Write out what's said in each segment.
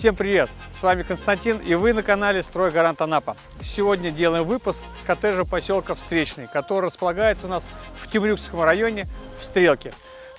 Всем привет! С вами Константин и вы на канале Стройгарант Анапа. Сегодня делаем выпуск с коттеджа поселка Встречный, который располагается у нас в Темрюкском районе в Стрелке.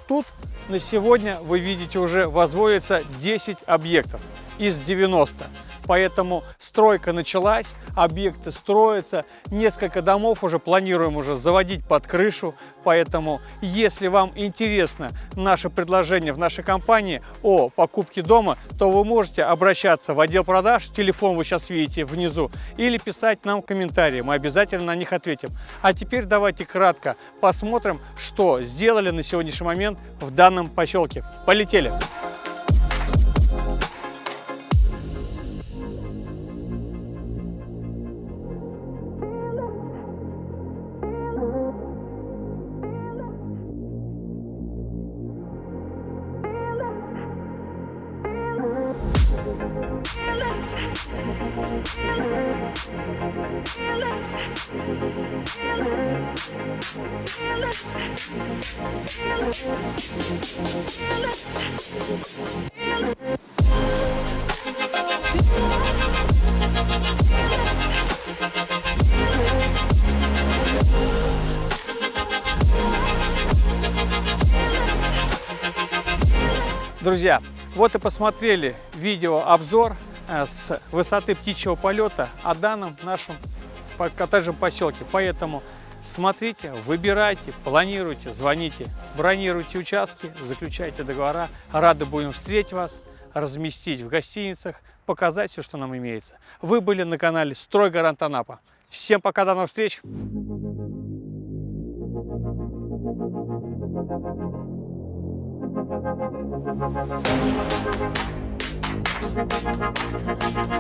Тут на сегодня вы видите уже возводится 10 объектов из 90. Поэтому стройка началась, объекты строятся, несколько домов уже планируем уже заводить под крышу. Поэтому, если вам интересно наше предложение в нашей компании о покупке дома, то вы можете обращаться в отдел продаж, телефон вы сейчас видите внизу, или писать нам комментарии, мы обязательно на них ответим. А теперь давайте кратко посмотрим, что сделали на сегодняшний момент в данном поселке. Полетели! Друзья, вот и посмотрели видеообзор с высоты птичьего полета о данном нашем коттеджном поселке. Поэтому смотрите, выбирайте, планируйте, звоните, бронируйте участки, заключайте договора. Рады будем встретить вас, разместить в гостиницах, показать все, что нам имеется. Вы были на канале Стройгарант Анапа. Всем пока, до новых встреч! Thank you. Thank you.